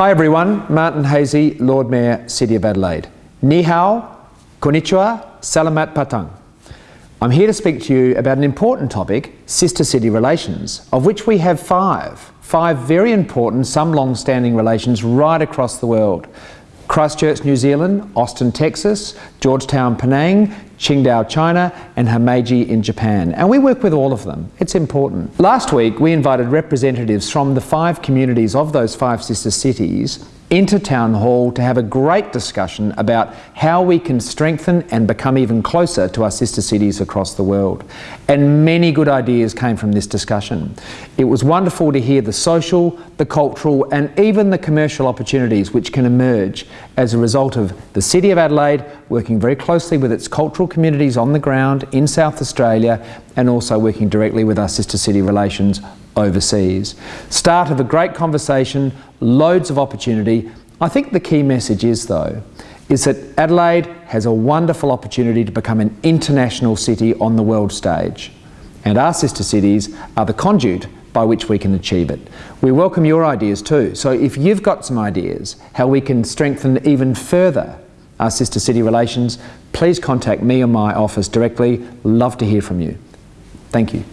Hi everyone, Martin Haese, Lord Mayor, City of Adelaide. Ni hao, konnichiwa, salamat patang. I'm here to speak to you about an important topic, sister city relations, of which we have five. Five very important, some long-standing relations right across the world. Christchurch, New Zealand, Austin, Texas, Georgetown, Penang, Qingdao, China, and Himeji in Japan. And we work with all of them. It's important. Last week, we invited representatives from the five communities of those five sister cities into Town Hall to have a great discussion about how we can strengthen and become even closer to our sister cities across the world. And many good ideas came from this discussion. It was wonderful to hear the social, the cultural and even the commercial opportunities which can emerge as a result of the City of Adelaide working very closely with its cultural communities on the ground in South Australia and also working directly with our sister city relations overseas. Start of a great conversation, loads of opportunity. I think the key message is though, is that Adelaide has a wonderful opportunity to become an international city on the world stage. And our sister cities are the conduit by which we can achieve it. We welcome your ideas too. So if you've got some ideas how we can strengthen even further our sister city relations, please contact me or my office directly. Love to hear from you. Thank you.